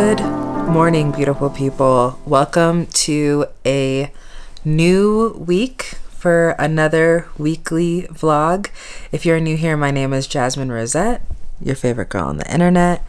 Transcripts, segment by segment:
Good morning, beautiful people. Welcome to a new week for another weekly vlog. If you're new here, my name is Jasmine Rosette, your favorite girl on the internet.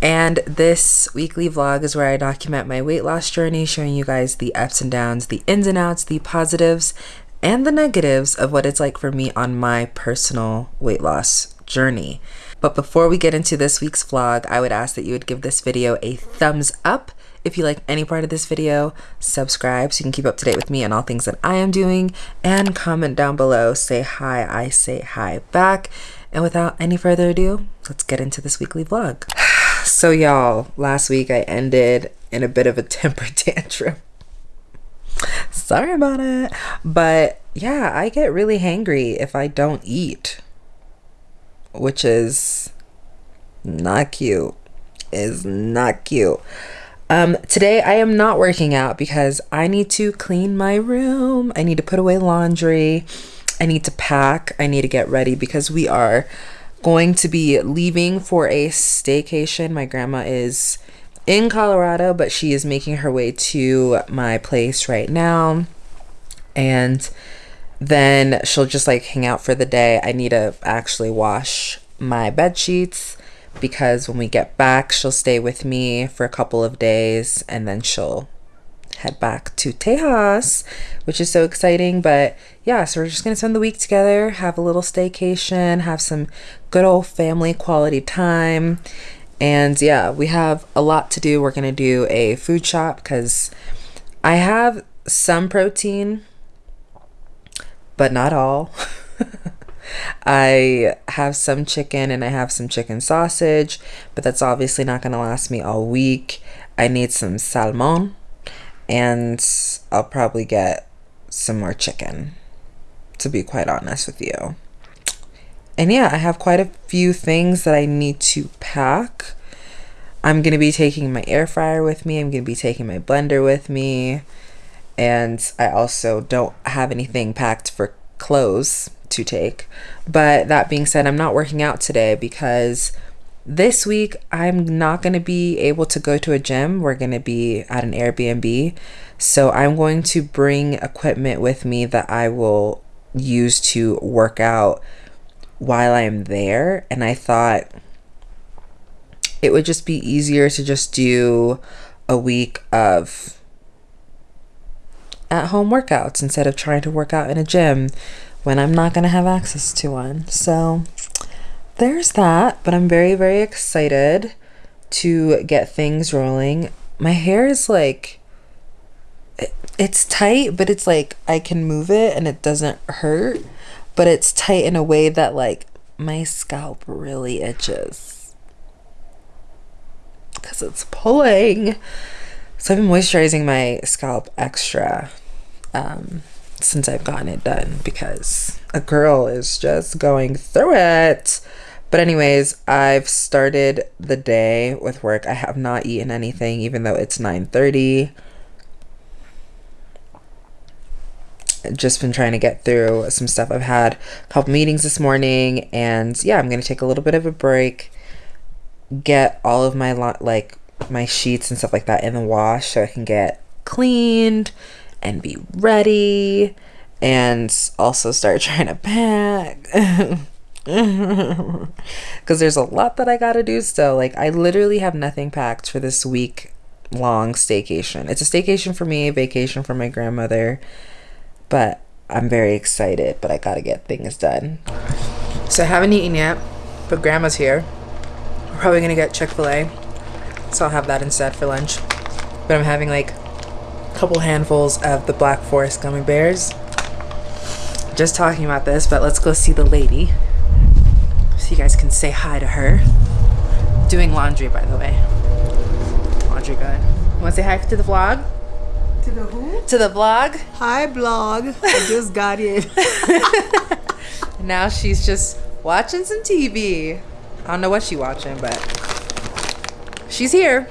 And this weekly vlog is where I document my weight loss journey, showing you guys the ups and downs, the ins and outs, the positives, and the negatives of what it's like for me on my personal weight loss journey. But before we get into this week's vlog, I would ask that you would give this video a thumbs up if you like any part of this video, subscribe so you can keep up to date with me and all things that I am doing, and comment down below. Say hi, I say hi back. And without any further ado, let's get into this weekly vlog. So, y'all, last week I ended in a bit of a temper tantrum. Sorry about it. But yeah, I get really hangry if I don't eat which is not cute. Is not cute. Um, today I am not working out because I need to clean my room. I need to put away laundry. I need to pack. I need to get ready because we are going to be leaving for a staycation. My grandma is in Colorado, but she is making her way to my place right now. And then she'll just like hang out for the day. I need to actually wash my bed sheets because when we get back, she'll stay with me for a couple of days and then she'll head back to Tejas, which is so exciting. But yeah, so we're just gonna spend the week together, have a little staycation, have some good old family quality time. And yeah, we have a lot to do. We're gonna do a food shop because I have some protein but not all. I have some chicken and I have some chicken sausage, but that's obviously not going to last me all week. I need some salmon and I'll probably get some more chicken, to be quite honest with you. And yeah, I have quite a few things that I need to pack. I'm going to be taking my air fryer with me. I'm going to be taking my blender with me and I also don't have anything packed for clothes to take. But that being said, I'm not working out today because this week I'm not going to be able to go to a gym. We're going to be at an Airbnb. So I'm going to bring equipment with me that I will use to work out while I'm there. And I thought it would just be easier to just do a week of at home workouts instead of trying to work out in a gym when I'm not going to have access to one. So there's that, but I'm very, very excited to get things rolling. My hair is like, it's tight, but it's like I can move it and it doesn't hurt, but it's tight in a way that like my scalp really itches because it's pulling. So I've been moisturizing my scalp extra um, since I've gotten it done because a girl is just going through it. But anyways, I've started the day with work. I have not eaten anything even though it's 9:30. Just been trying to get through some stuff. I've had a couple meetings this morning and yeah, I'm going to take a little bit of a break. Get all of my like my sheets and stuff like that in the wash so I can get cleaned and be ready and also start trying to pack because there's a lot that I gotta do still. Like, I literally have nothing packed for this week long staycation. It's a staycation for me, a vacation for my grandmother, but I'm very excited, but I gotta get things done. So, I haven't eaten yet, but grandma's here. We're probably gonna get Chick fil A, so I'll have that instead for lunch. But I'm having like couple handfuls of the Black Forest gummy bears. Just talking about this, but let's go see the lady. So you guys can say hi to her. Doing laundry, by the way. Laundry. You want to say hi to the vlog? To the who? To the vlog. Hi, vlog. I just got in. now she's just watching some TV. I don't know what she's watching, but she's here.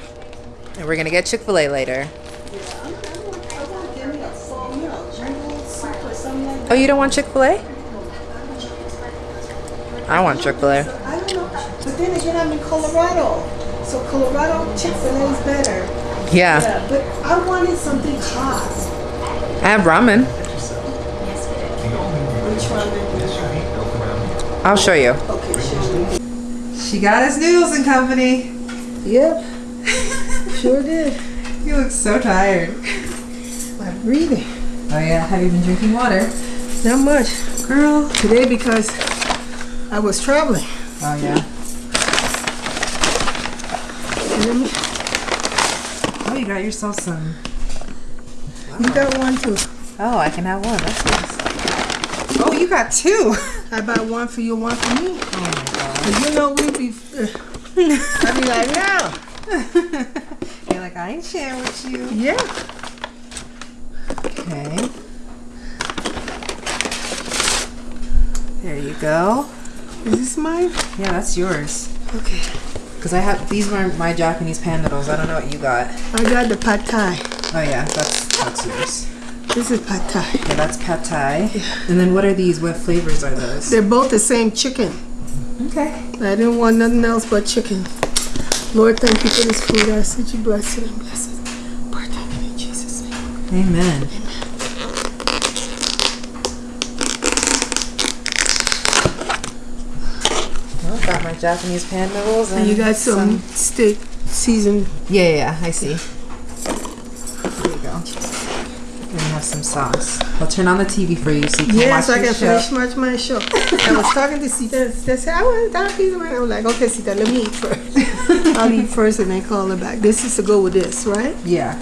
And we're going to get Chick fil A later. Oh, you don't want Chick fil A? I want Chick fil A. I don't know. But then again, I'm in Colorado. So Colorado Chick-fil-A is better. Yeah. Yeah, but I wanted something hot. I have ramen. I'll show you. Okay, show me. She got us noodles and company. Yep. sure did. You look so tired. I'm breathing. Oh yeah, have you been drinking water? Not much. Girl. Today because I was traveling. Oh yeah. Me- Oh, you got yourself some. You got one too. Oh, I can have one. That's nice. Oh, you got two. I buy one for you, one for me. Oh my god. You know we be. I be like, no. You're like, I ain't sharing with you. Yeah. Okay. There you go. Is this mine? Yeah, that's yours. Okay. Because I have these were my Japanese pan noodles. I don't know what you got. I got the pad thai. Oh yeah, that's that's yours. This is pad thai. Yeah, that's pad thai. And then what are these? What flavors are those? They're both the same chicken. Okay. I didn't want nothing else but chicken. Lord, thank you for this food. I ask that you bless it and bless it. Partake in Jesus' name. Amen. Well, my Japanese pan noodles and, And you got some, steak seasoned. Yeah, yeah, I see. There you go. You have some sauce. I'll turn on the TV for you so you can Yeah, watch so I can show. finish much my show. I was talking to Sita. Sita said, I want that piece of mine. I was like, okay, Sita, let me eat first. I'll eat first and then call her back. This is to go with this, right? Yeah.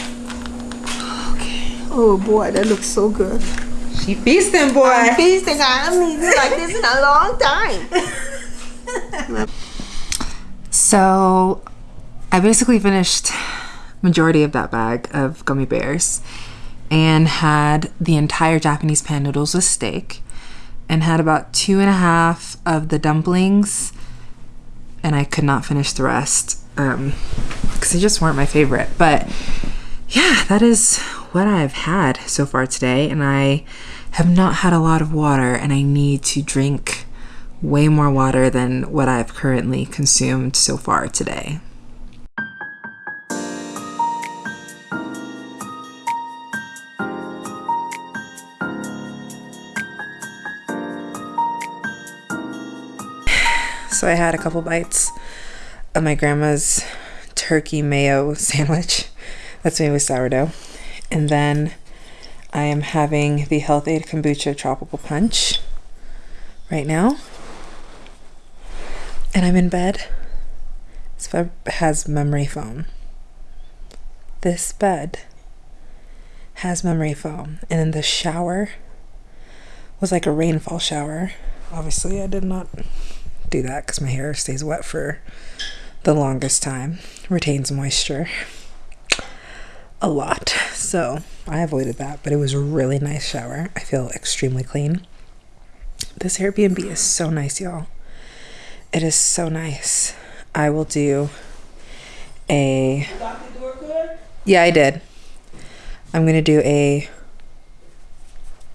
Okay. Oh boy, that looks so good. She feasting, boy. I'm feasting. I haven't eaten like this in a long time. So, I basically finished majority of that bag of gummy bears and had the entire Japanese pan noodles with steak and had about two and a half of the dumplings and I could not finish the rest um because they just weren't my favorite. But yeah that is what I've had so far today and I have not had a lot of water and I need to drink way more water than what I've currently consumed so far today. So I had a couple bites of my grandma's turkey mayo sandwich that's made with sourdough. And then I am having the Health-Ade Kombucha Tropical Punch right now. And I'm in bed. This bed has memory foam. This bed has memory foam. And then the shower was like a rainfall shower. Obviously, I did not do that because my hair stays wet for the longest time, retains moisture a lot. So I avoided that, but it was a really nice shower. I feel extremely clean. This Airbnb is so nice, y'all. It is so nice. I will do a. Yeah, I did. I'm going to do a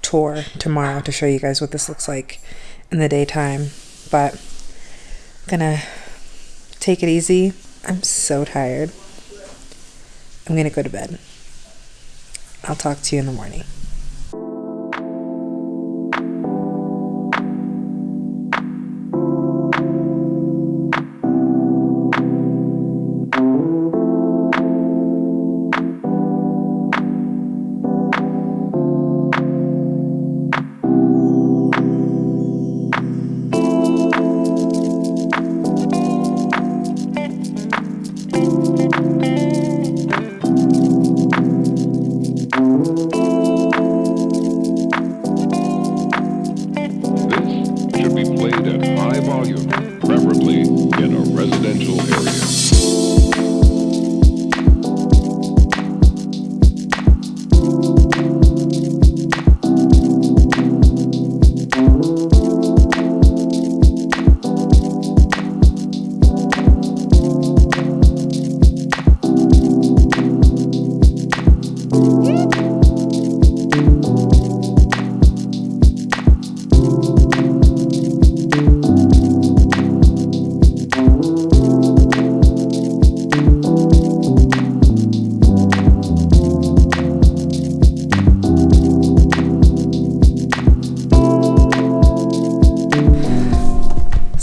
tour tomorrow to show you guys what this looks like in the daytime. But I'm gonna take it easy. I'm so tired. I'm gonna go to bed. I'll talk to you in the morning.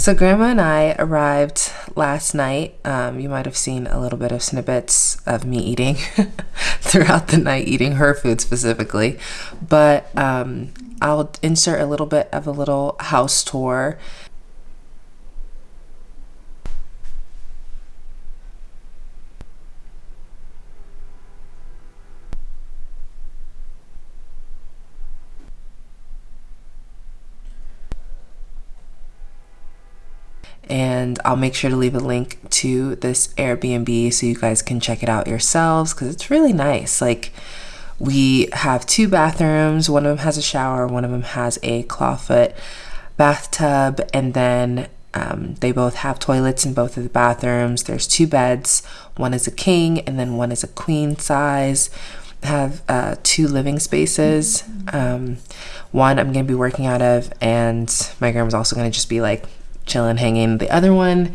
So, Grandma and I arrived last night. Um, you might have seen a little bit of snippets of me eating throughout the night, eating her food specifically. But um, I'll insert a little bit of a little house tour. And I'll make sure to leave a link to this Airbnb so you guys can check it out yourselves because it's really nice. Like, we have two bathrooms, one of them has a shower, one of them has a clawfoot bathtub, and then um, they both have toilets in both of the bathrooms. There's two beds, one is a king, and then one is a queen size. Have uh, two living spaces. Um, one I'm gonna be working out of, and my grandma's also gonna just be like chilling, hanging. The other one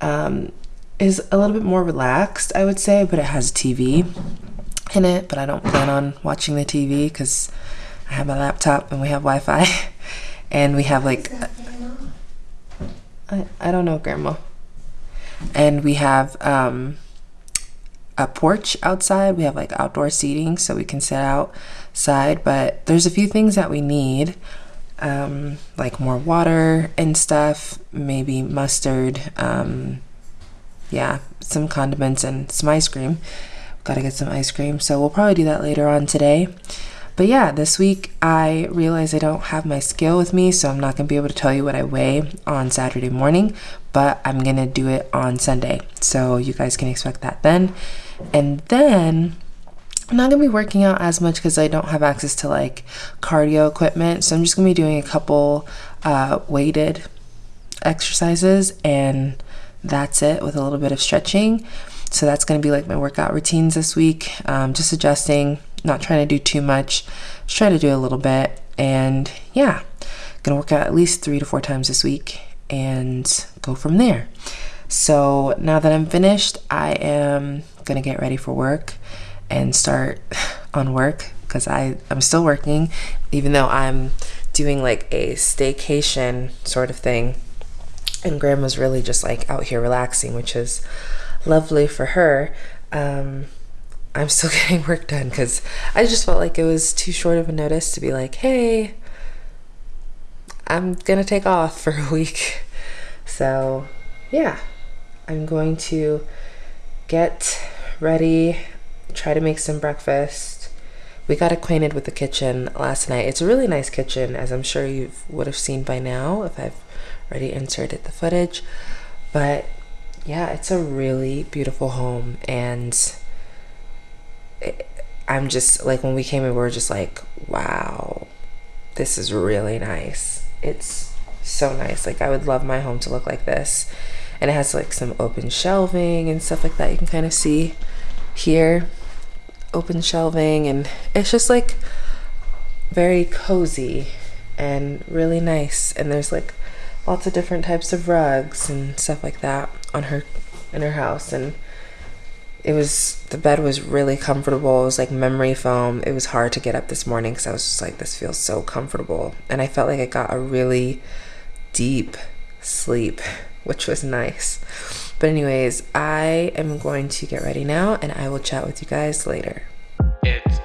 um, is a little bit more relaxed, I would say, but it has TV in it. But I don't plan on watching the TV because I have my laptop and we have Wi Fi. and we have like, I, I don't know, Grandma. And we have um, a porch outside. We have like outdoor seating so we can sit outside. But there's a few things that we need um, like more water and stuff, maybe mustard, um, yeah, some condiments and some ice cream. Gotta get some ice cream, so we'll probably do that later on today. But yeah, this week I realized I don't have my scale with me, so I'm not gonna be able to tell you what I weigh on Saturday morning, but I'm gonna do it on Sunday. So you guys can expect that then. And then I'm not gonna be working out as much because I don't have access to like cardio equipment. So I'm just gonna be doing a couple uh, weighted exercises and that's it with a little bit of stretching. So that's gonna be like my workout routines this week. Um, just adjusting, not trying to do too much, just try to do a little bit. And yeah, gonna work out at least three to four times this week and go from there. So now that I'm finished, I am gonna get ready for work and start on work because I I'm still working even though I'm doing like a staycation sort of thing. And grandma's really just like out here relaxing which is lovely for her. Um, I'm still getting work done because I just felt like it was too short of a notice to be like hey I'm gonna take off for a week. So yeah I'm going to get ready try to make some breakfast. We got acquainted with the kitchen last night. It's a really nice kitchen, as I'm sure you would have seen by now if I've already inserted the footage. But yeah, it's a really beautiful home, and it, I'm just like when we came in, we were just like, wow, this is really nice. It's so nice. Like, I would love my home to look like this. And it has like some open shelving and stuff like that you can kind of see here open shelving and it's just like very cozy and really nice. And there's like lots of different types of rugs and stuff like that on her in her house. And it was the bed was really comfortable. It was like memory foam. It was hard to get up this morning because i was just like this feels so comfortable. And i felt like i got a really deep sleep which was nice but anyways, I am going to get ready now and I will chat with you guys later. It's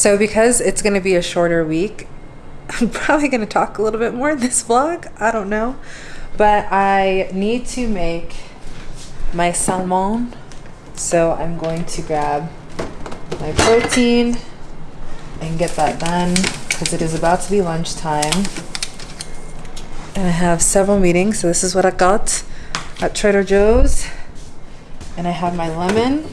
So, because it's going to be a shorter week, I'm probably going to talk a little bit more in this vlog. I don't know. But I need to make my salmon. So, I'm going to grab my protein and get that done because it is about to be lunchtime. And I have several meetings. So, this is what I got at Trader Joe's. And I have my lemon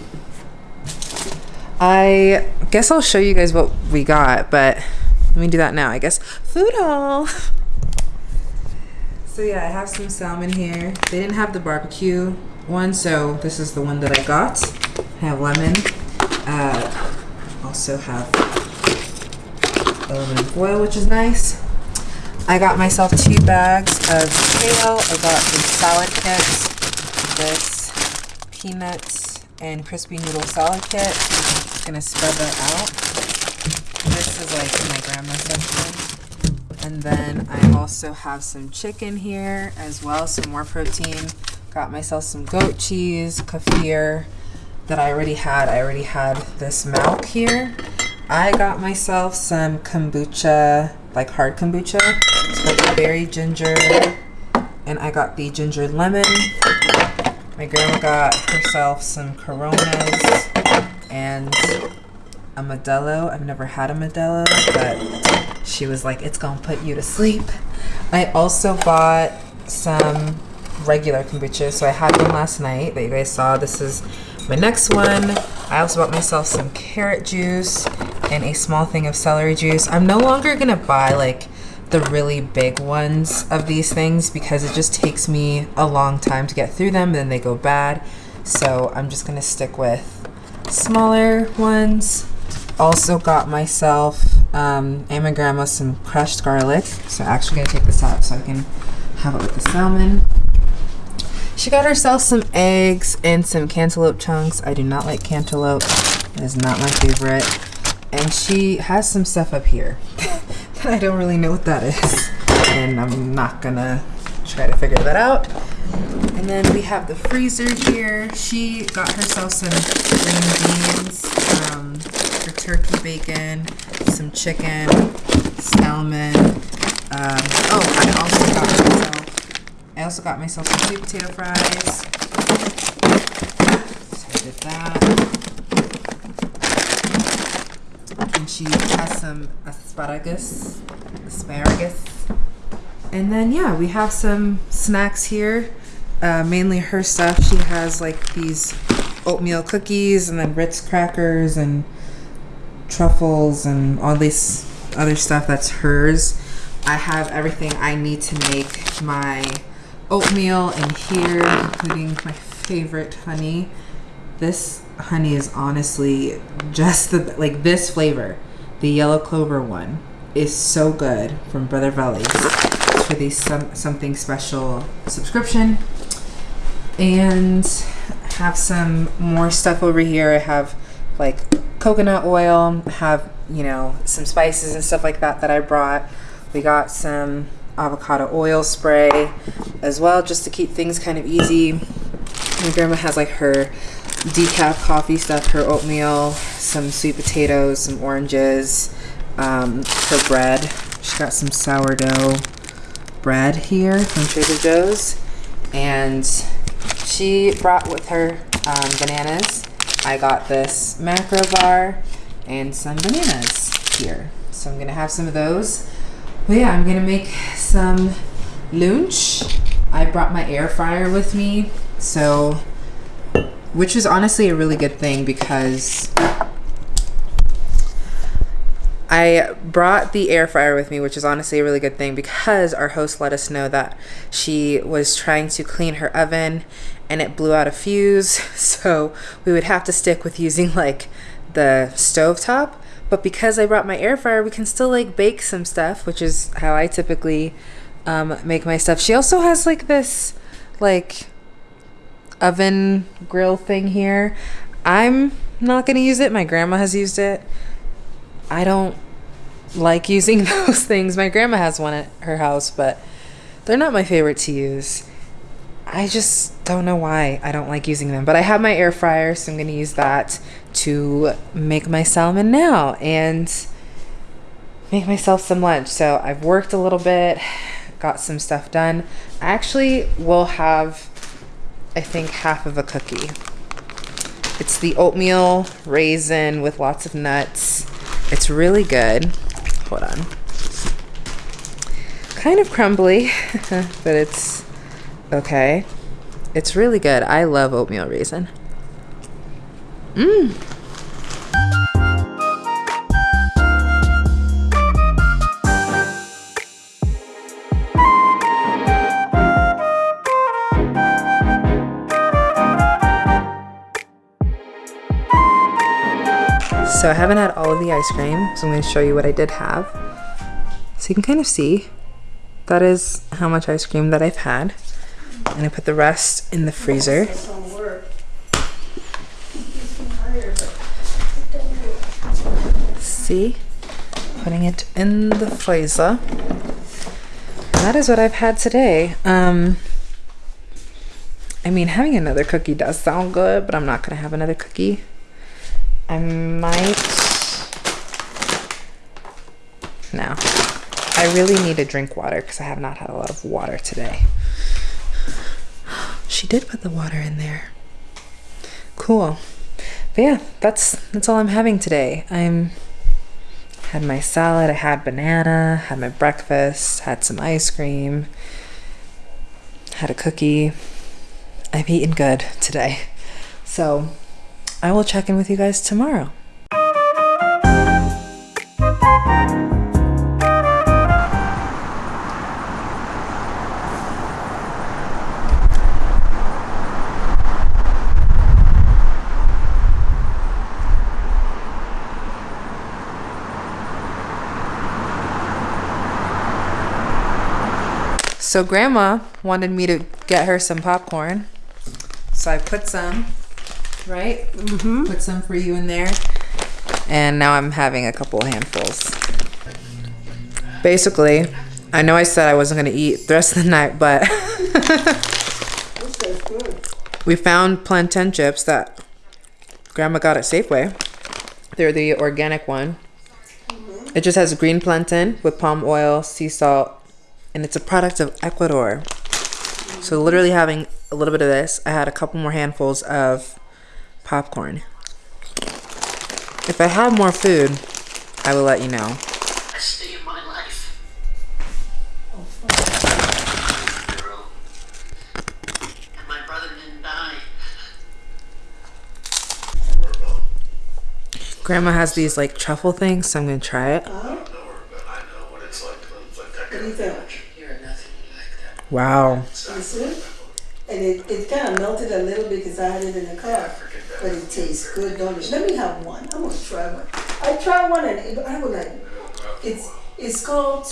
I guess I'll show you guys what we got, but let me do that now. I guess food haul. So yeah, I have some salmon here. They didn't have the barbecue one, so this is the one that I got. I have lemon. Uh, also have aluminum foil, which is nice. I got myself two bags of kale. I got the salad kits, this peanuts and crispy noodle salad kit. I'm just gonna spread that out. This is like my grandma's section. And then I also have some chicken here as well, some more protein. Got myself some goat cheese, kefir that I already had. I already had this milk here. I got myself some kombucha, like hard kombucha. It's like berry ginger. And I got the ginger lemon. My grandma got herself some Coronas and a Modelo. I've never had a Modelo, but she was like, it's gonna put you to sleep. I also bought some regular kombucha. So I had one last night that you guys saw. This is my next one. I also bought myself some carrot juice and a small thing of celery juice. I'm no longer gonna buy like the really big ones of these things because it just takes me a long time to get through them, then they go bad. So I'm just gonna stick with smaller ones. Also got myself um, and my grandma some crushed garlic. So I'm actually gonna take this out so I can have it with the salmon. She got herself some eggs and some cantaloupe chunks. I do not like cantaloupe. It is not my favorite. And she has some stuff up here I don't really know what that is. And I'm not gonna try to figure that out. And then we have the freezer here. She got herself some green beans, um, her turkey bacon, some chicken, salmon. Um, oh, I also got myself I also got myself some sweet potato fries. So I did that. And she has some asparagus. Asparagus. And then yeah, we have some snacks here. Uh, mainly her stuff. She has like these oatmeal cookies and then Ritz crackers and truffles and all this other stuff that's hers. I have everything I need to make my oatmeal in here, including my favorite honey. This honey is honestly just the like this flavor, the yellow clover one, is so good from Brother Valley's for the some something special subscription. And have some more stuff over here. I have like coconut oil, have you know some spices and stuff like that that I brought. We got some avocado oil spray as well, just to keep things kind of easy. My grandma has like her decaf coffee stuff, her oatmeal, some sweet potatoes, some oranges, um, her bread. She got some sourdough bread here from Trader Joe's, and she brought with her um, bananas. I got this macro bar and some bananas here. So I'm gonna have some of those. But yeah, I'm gonna make some lunch. I brought my air fryer with me, so which is honestly a really good thing because I brought the air fryer with me, which is honestly a really good thing because our host let us know that she was trying to clean her oven and it blew out a fuse. So we would have to stick with using like the stove top. But because I brought my air fryer, we can still like bake some stuff, which is how I typically um, make my stuff. She also has like this like oven grill thing here. I'm not going to use it. My grandma has used it. I don't like using those things. My grandma has one at her house, but they're not my favorite to use. I just don't know why I don't like using them. But I have my air fryer, so I'm going to use that to make my salmon now and make myself some lunch. So I've worked a little bit, got some stuff done. I actually will have, I think, half of a cookie. It's the oatmeal raisin with lots of nuts. It's really good. Hold on. Kind of crumbly, but it's okay. It's really good. I love oatmeal raisin. Mmm. So I haven't had all of the ice cream, so I'm going to show you what I did have. So you can kind of see that is how much ice cream that I've had. And I put the rest in the freezer. See? Putting it in the freezer. And that is what I've had today. Um, I mean, having another cookie does sound good, but I'm not going to have another cookie. I might. No. I really need to drink water because I have not had a lot of water today. She did put the water in there. Cool. But yeah, that's that's all I'm having today. I'm had my salad, I had banana, had my breakfast, had some ice cream, had a cookie. I've eaten good today. So I will check in with you guys tomorrow. So grandma wanted me to get her some popcorn. So I put some, right? Mm-hmm. Put some for you in there. And now I'm having a couple handfuls. Basically, I know I said I wasn't gonna eat the rest of the night, but This tastes good. we found plantain chips that grandma got at Safeway. They're the organic one. It just has green plantain with palm oil, sea salt, and it's a product of Ecuador. So literally having a little bit of this, I had a couple more handfuls of popcorn. If I have more food, I will let you know. best day of my life. Girl. And my brother didn't die. Grandma has these like truffle things, so I'm gonna try it. Uh-huh. But I know what it's like to live like that What do you think? You're nothing like that. Wow. And it, it kind of melted a little bit because I had it in the car. But it tastes good, don't it? Let me have one. I'm gonna try one. I try one and it, I was like, it's it's called.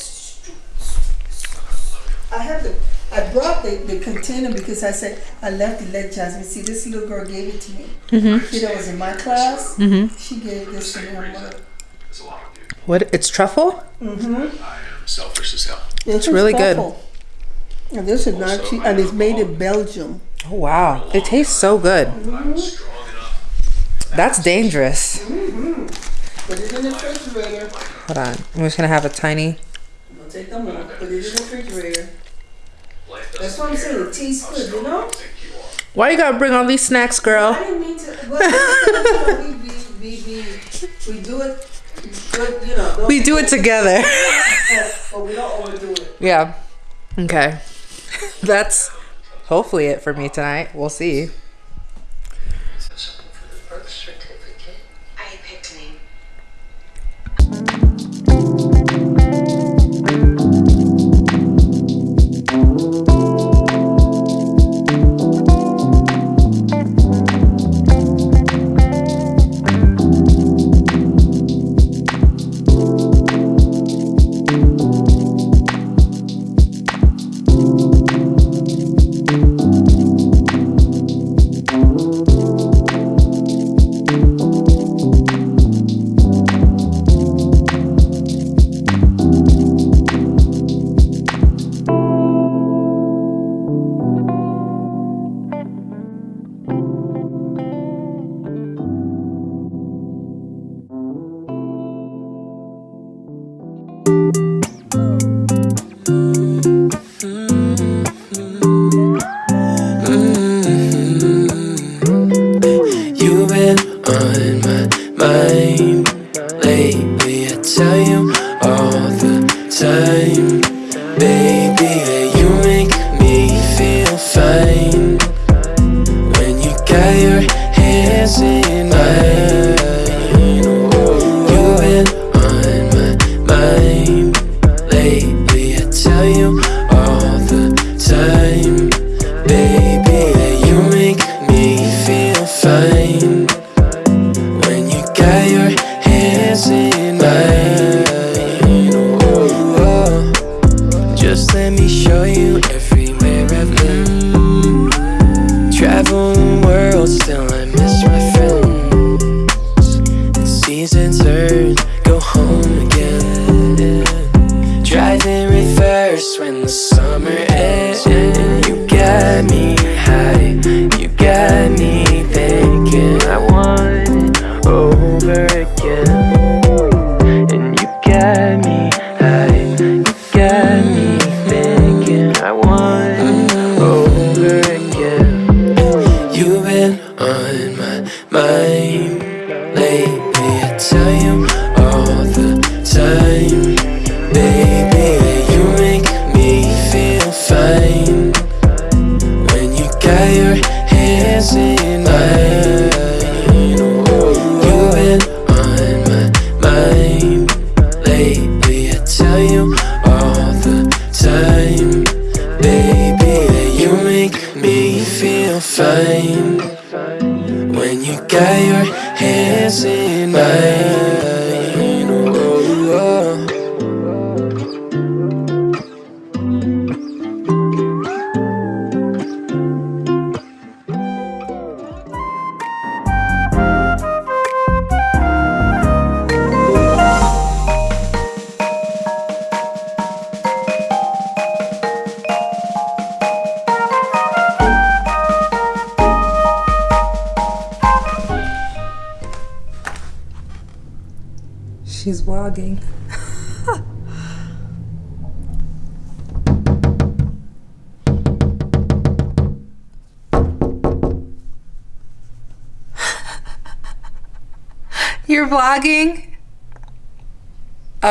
I have the. I brought the, the container because I said I left it. Let Jasmine see. This little girl gave it to me. Mm-hmm. She that was in my class. Mm-hmm. She gave this to me. Her mother. There's a lot of you. What? It's truffle? I am selfish as hell. It's really good. And this is not cheap, and it's made in Belgium. Oh wow. It tastes so good. I'm strong enough. That's dangerous. Put it in the refrigerator. Hold on. I'm just gonna have a tiny. Don't take them out. Put it in the refrigerator. That's doesn't what I'm saying. It tastes good, you know. think you are. Why you gotta bring all these snacks, girl? I didn't mean to. Well, we, we, we, we, we do it good, you know. We do it together. But we don't overdo it. yeah. Okay. That's hopefully it for me tonight. We'll see.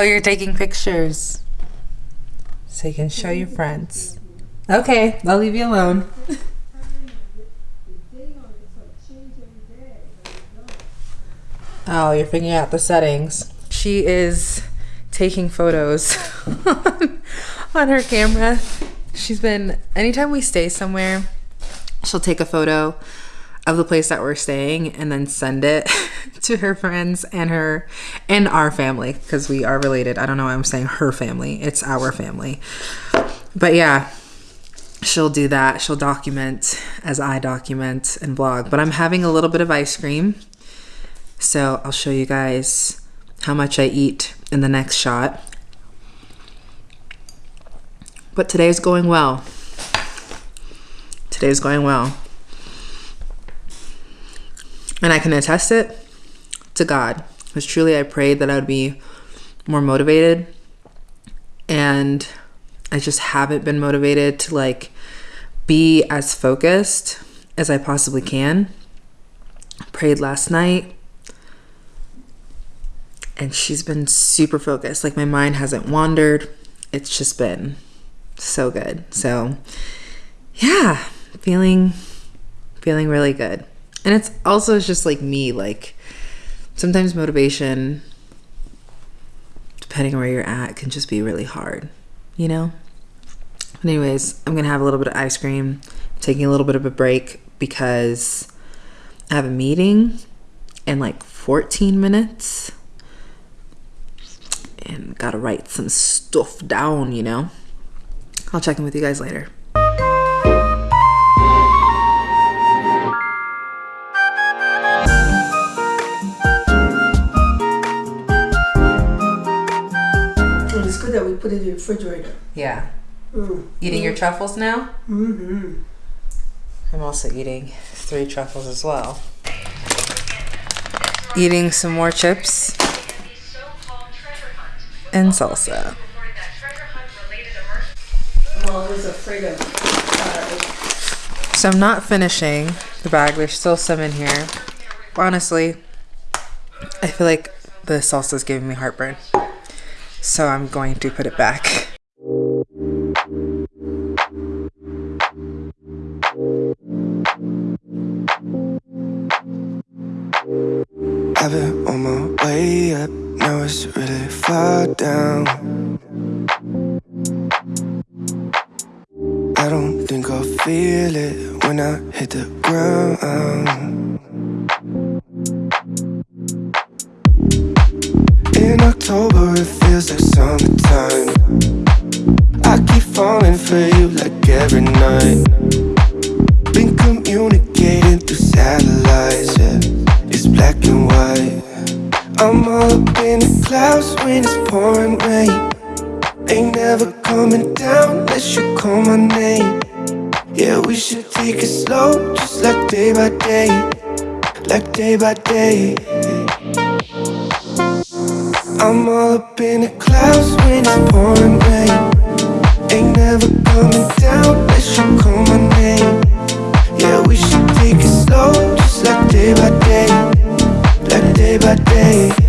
You're taking pictures. So you can show your friends. Okay, I'll leave you alone. Oh, you're figuring out the settings. She is taking photos on her camera. She's been, anytime we stay somewhere, she'll take a photo of the place that we're staying and then send it to her friends and her and our family because we are related. I don't know why I'm saying her family. It's our family. But yeah, she'll do that. She'll document as I document and vlog. But I'm having a little bit of ice cream. So I'll show you guys how much I eat in the next shot. But today's going well. Today's going well. And I can attest it to God. Because truly I prayed that I would be more motivated. And I just haven't been motivated to like be as focused as I possibly can. Prayed last night and she's been super focused. Like my mind hasn't wandered. It's just been so good. So yeah, feeling feeling really good. And it's also just like me like sometimes motivation depending on where you're at can just be really hard, you know? But anyways, I'm to have a little bit of ice cream, taking a little bit of a break because I have a meeting in like 14 minutes and gotta write some stuff down, you know? I'll check in with you guys later. Put it in the refrigerator. Yeah. Mm. Eating your truffles now? Mm-hmm. I'm also eating three truffles as well. Eating some more chips and salsa. I'm always afraid of So I'm not finishing the bag. There's still some in here. Honestly, I feel like the salsa is giving me heartburn. So I'm going to put it back. I've been on my way up, now it's really far down. I don't think I'll feel it when I hit the ground. October, it feels like summertime. I keep falling for you like every night. Been communicating through satellites, yeah. It's black and white. I'm all up in the clouds when it's pouring rain. Ain't never coming down unless you call my name. Yeah, we should take it slow, just like day by day, like day by day. I'm all up in the clouds when it's pouring rain. Ain't never coming down unless you call my name. Yeah, we should take it slow, just like day by day, like day by day.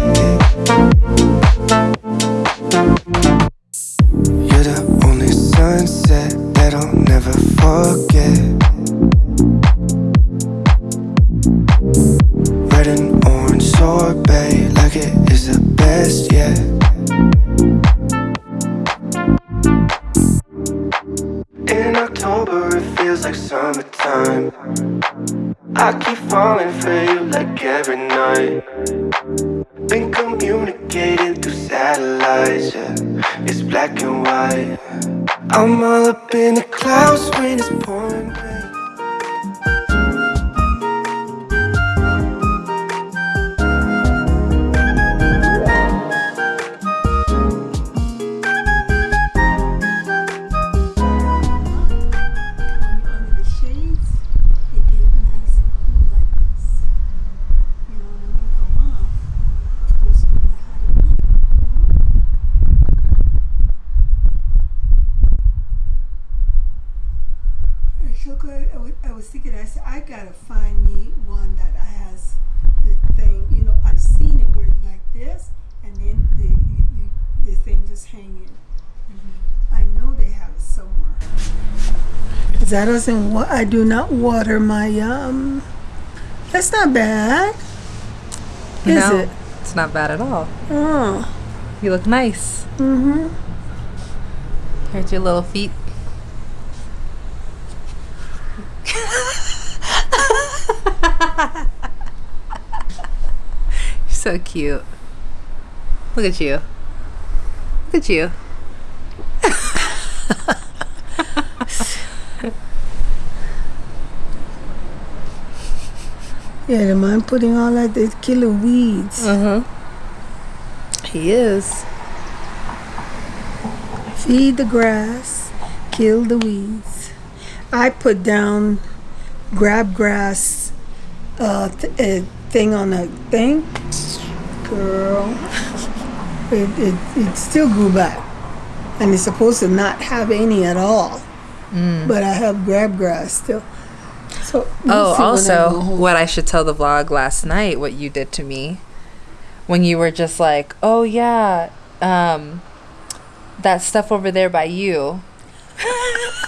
I doesn't. I do not water my um. That's not bad. Is no, it? it's not bad at all. Oh. You look nice. Mm-hmm. Here's your little feet. You're so cute. Look at you. Look at you. Yeah, the man putting all that the killer weeds. Huh. He is. Feed the grass, kill the weeds. I put down grab grass uh, th- uh, thing on a thing. Girl, it, it, it still grew back. And it's supposed to not have any at all. But I have grab grass still. Oh, see when I also, what I should tell the vlog last night, what you did to me, when you were just like, "Oh yeah, um, that stuff over there by you."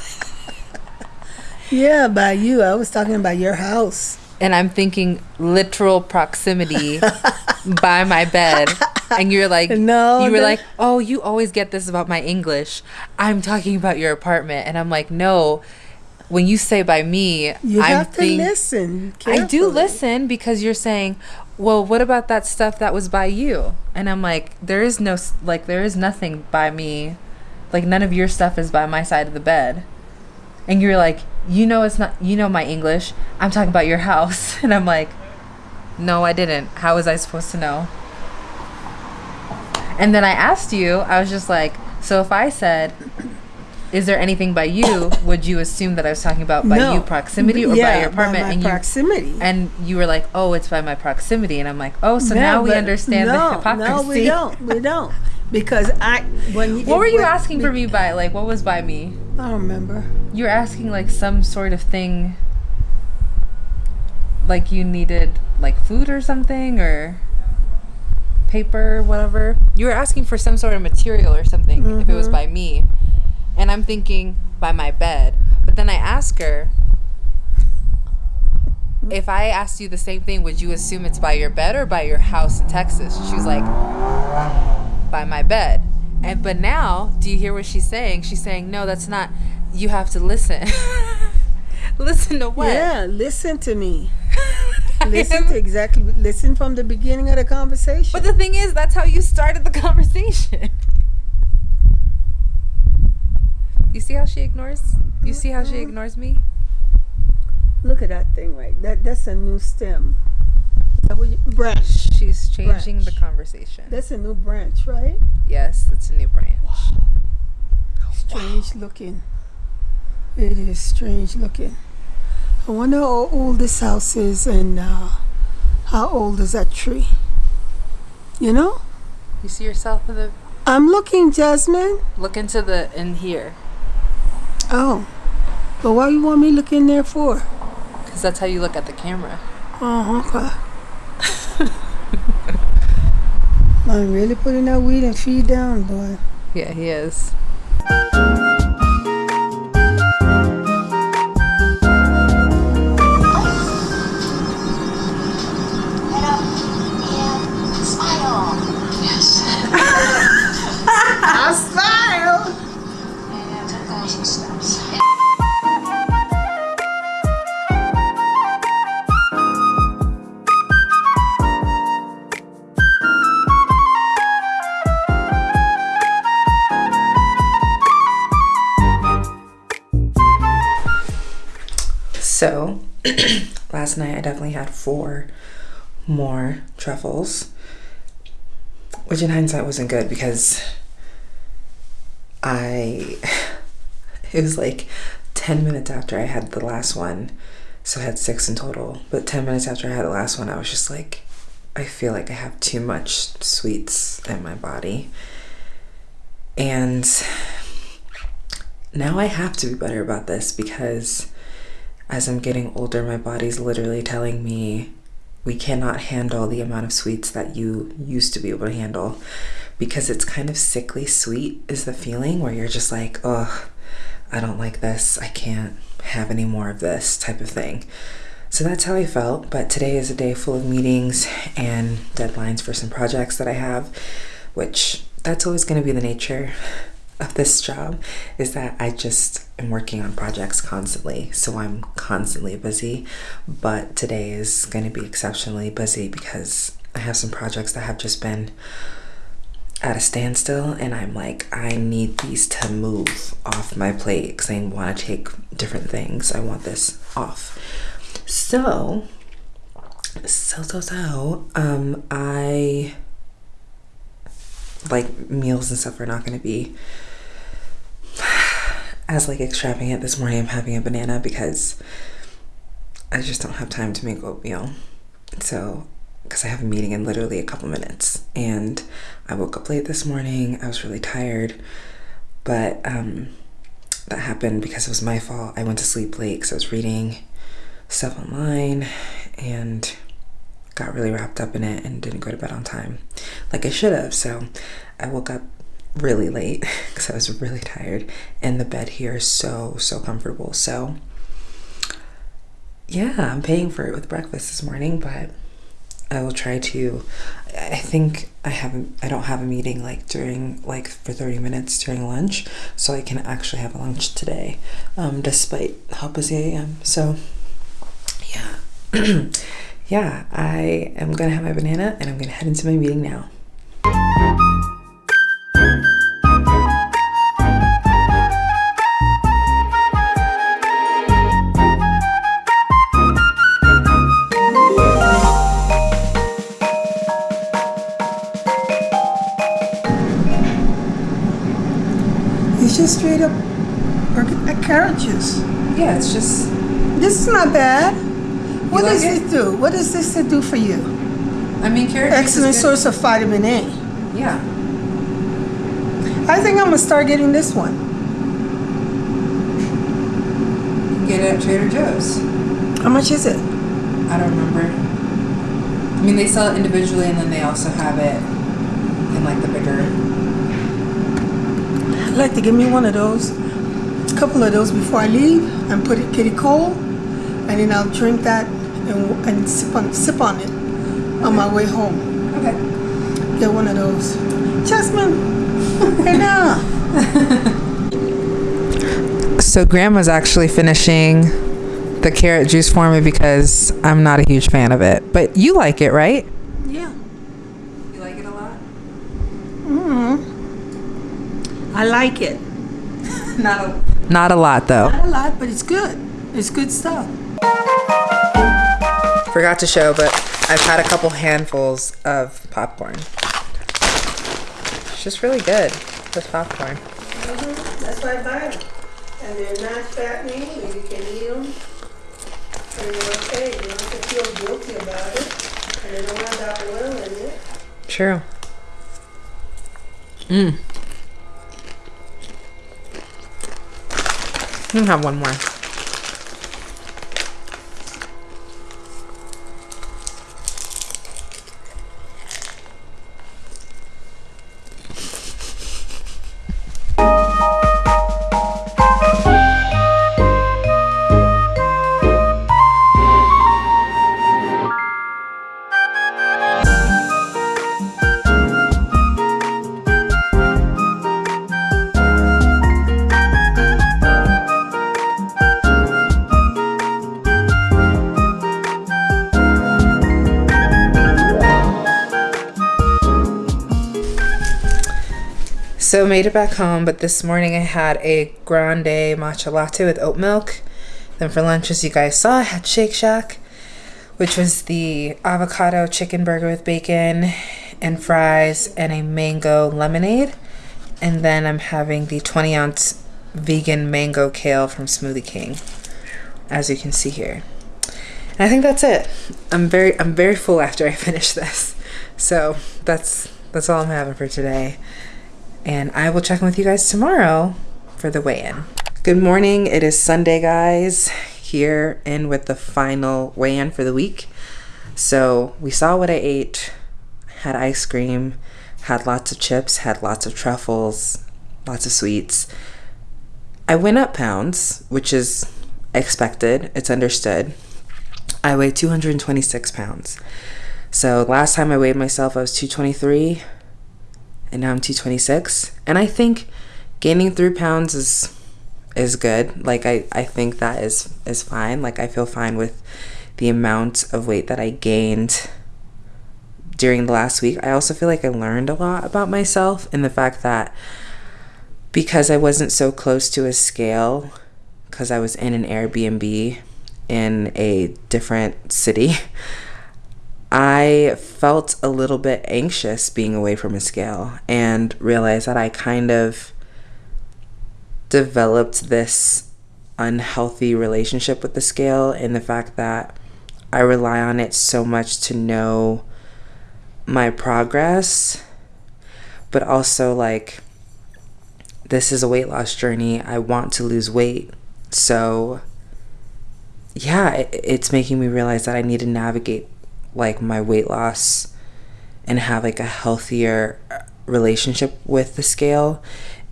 Yeah, by you. I was talking about your house. and I'm thinking literal proximity by my bed. And you're like, No, you were like, oh, you always get this about my English. I'm talking about your apartment, and I'm like, no. When you say by me, You I'm have to think- listen. I do listen because you're saying, well, what about that stuff that was by you? And I'm like, there is no like, there is nothing by me. Like none of your stuff is by my side of the bed. And you're like, you know, it's not. You know my English. I'm talking about your house, and I'm like, no, I didn't. How was I supposed to know? And then I asked you. I was just like, so if I said. Is there anything by you? Would you assume that I was talking about by No. you proximity or yeah, by your apartment? my and you proximity. and you were like, "Oh, it's by my proximity," and I'm like, "Oh, so Yeah, now we understand no, the hypocrisy." No, we don't. We don't. Because I when you What were you asking for me by? Like, what was by me? I don't remember. You were asking like some sort of thing, like you needed like food or something or paper, whatever. You were asking for some sort of material or something if it was mm-hmm. by me, and I'm thinking by my bed. But then I ask her. If I asked you the same thing, would you assume it's by your bed or by your house in Texas? She's like, by my bed. And but now, do you hear what she's saying? She's saying, no, that's not. You have to listen. listen to what? Yeah, listen to me. Listen to exactly. Listen from the beginning of the conversation. But the thing is, that's how you started the conversation. You see how she ignores? You see how she ignores me? Look at that thing right. That that's a new stem. Is that what you, branch. She's changing the conversation. That's a new branch, right? Yes, it's a new branch. Strange looking. It is strange looking. I wonder how old this house is and uh, how old is that tree. You know? You see yourself in the I'm looking, Jasmine. look into the in here Oh. But why you want me looking there for? because that's how you look at the camera. Oh, okay. I'm really putting that weed and feed down, boy. Yeah, he is. Had four more truffles, which in hindsight wasn't good because I, it was like 10 minutes after I had the last one. So I had six in total. But 10 minutes after I had the last one, I was just like, I feel like I have too much sweets in my body. And now I have to be better about this because as I'm getting older, my body's literally telling me we cannot handle the amount of sweets that you used to be able to handle because it's kind of sickly sweet, is the feeling where you're just like, oh, I don't like this. I can't have any more of this type of thing. So that's how I felt. But today is a day full of meetings and deadlines for some projects that I have, which that's always going to be the nature of this job is that I just am working on projects constantly. So I'm constantly busy. But today is going to be exceptionally busy because I have some projects that have just been at a standstill and I'm like, I need these to move off my plate because I want to take different things. I want this off. So, so, so, so, um, I like meals and stuff are not going to be as like extravagant this morning i'm having a banana because i just don't have time to make oatmeal. So because i have a meeting in literally a couple minutes. And i woke up late this morning. I was really tired. But um that happened because it was my fault. I went to sleep late because i was reading stuff online and got really wrapped up in it and didn't go to bed on time like I should have. So I woke up really late because I was really tired and the bed here is so so comfortable. So yeah, I'm paying for it with breakfast this morning, but I will try to I think I haven't I don't have a meeting like during like for 30 minutes during lunch, so I can actually have a lunch today. Um despite how busy I am. So yeah. yeah, I am gonna have my banana and I'm gonna head into my meeting now. It's just up orga- uh, carrot juice. Yeah, it's just This is not bad. What like does it? this do? What does this do for you? I mean carrot juice Excellent source of vitamin A. Yeah. I think I'm gonna start getting this one. You can get it at Trader Joe's. How much is it? I don't remember. I mean they sell it individually and then they also have it in like the bigger I'd like to give me one of those, a couple of those before I leave, and put it kitty cold, and then I'll drink that and, and sip on sip on it on my way home. Okay. Get one of those. Jasmine, enough. So grandma's actually finishing the carrot juice for me because I'm not a huge fan of it. But you like it, right? Yeah. You like it a lot? I like it. Not a not a lot though. Not a lot, but it's good. It's good stuff. Forgot to show, but I've had a couple handfuls of popcorn. It's just really good with popcorn. Mm -hmm. That's why I buy them. And they're not fattening, and you can eat them. And you're okay. You don't have to feel guilty about it. And they don't have that oil in it. True. Mmm. I'm have one more. Made it back home, but this morning I had a grande matcha latte with oat milk. Then for lunch, as you guys saw, I had Shake Shack, which was the avocado chicken burger with bacon and fries and a mango lemonade. And then I'm having the 20 ounce vegan mango kale from Smoothie King, as you can see here. And I think that's it. I'm very I'm very full after I finish this. So that's that's all I'm having for today. And I will check in with you guys tomorrow for the weigh-in. Good morning. It is Sunday, guys. Here in with the final weigh-in for the week. So we saw what I ate, had ice cream, had lots of chips, had lots of truffles, lots of sweets. I went up pounds, which is expected. It's understood. I weigh 226 pounds. So last time I weighed myself, I was 223, and now I'm 226. And I think gaining three pounds is is good. Like I, I think that is is fine. Like I feel fine with the amount of weight that I gained during the last week. I also feel like I learned a lot about myself and the fact that because I wasn't so close to a scale, because I was in an Airbnb in a different city, I felt a little bit anxious being away from a scale and realized that I kind of developed this unhealthy relationship with the scale and the fact that I rely on it so much to know my progress, but also like this is a weight loss journey. I want to lose weight. So, yeah, it, it's making me realize that I need to navigate like my weight loss and have like a healthier relationship with the scale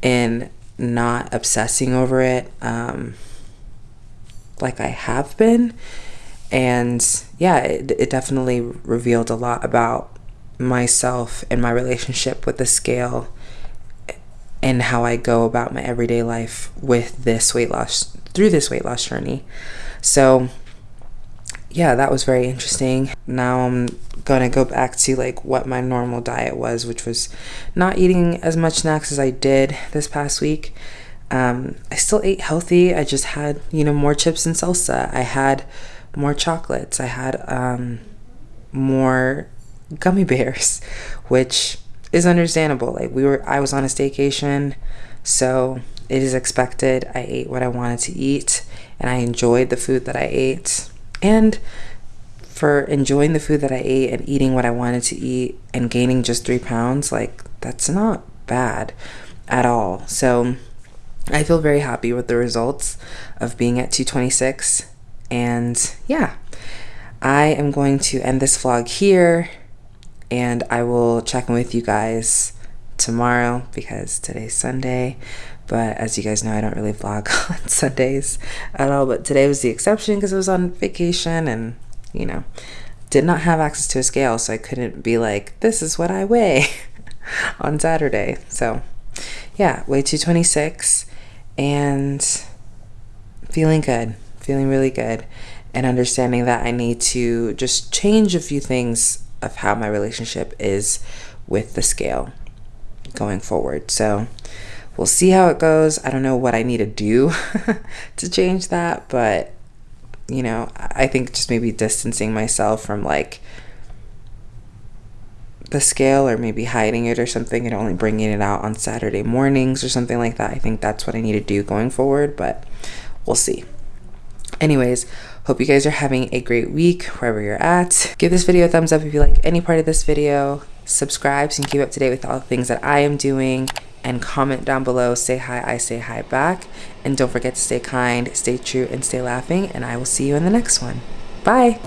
and not obsessing over it um, like I have been. And yeah, it, it definitely revealed a lot about myself and my relationship with the scale and how I go about my everyday life with this weight loss through this weight loss journey. So, yeah, that was very interesting. Now I'm gonna go back to like what my normal diet was, which was not eating as much snacks as I did this past week. Um, I still ate healthy. I just had you know more chips and salsa. I had more chocolates. I had um, more gummy bears, which is understandable. Like we were, I was on a staycation, so it is expected. I ate what I wanted to eat, and I enjoyed the food that I ate and for enjoying the food that I ate and eating what I wanted to eat and gaining just three pounds, like that's not bad at all. So I feel very happy with the results of being at 226. And yeah, I am going to end this vlog here and I will check in with you guys tomorrow because today's Sunday. But as you guys know, I don't really vlog on Sundays at all. But today was the exception because I was on vacation and, you know, did not have access to a scale. So I couldn't be like, this is what I weigh on Saturday. So yeah, weigh 226 and feeling good. feeling really good and understanding that I need to just change a few things of how my relationship is with the scale going forward. So we'll see how it goes. I don't know what I need to do to change that, but you know, I think just maybe distancing myself from like the scale or maybe hiding it or something and only bringing it out on Saturday mornings or something like that. I think that's what I need to do going forward, but we'll see. Anyways, hope you guys are having a great week wherever you're at. Give this video a thumbs up if you like any part of this video. Subscribe so you can keep up to date with all the things that I am doing and comment down below. Say hi, I say hi back. And don't forget to stay kind, stay true, and stay laughing. And I will see you in the next one. Bye.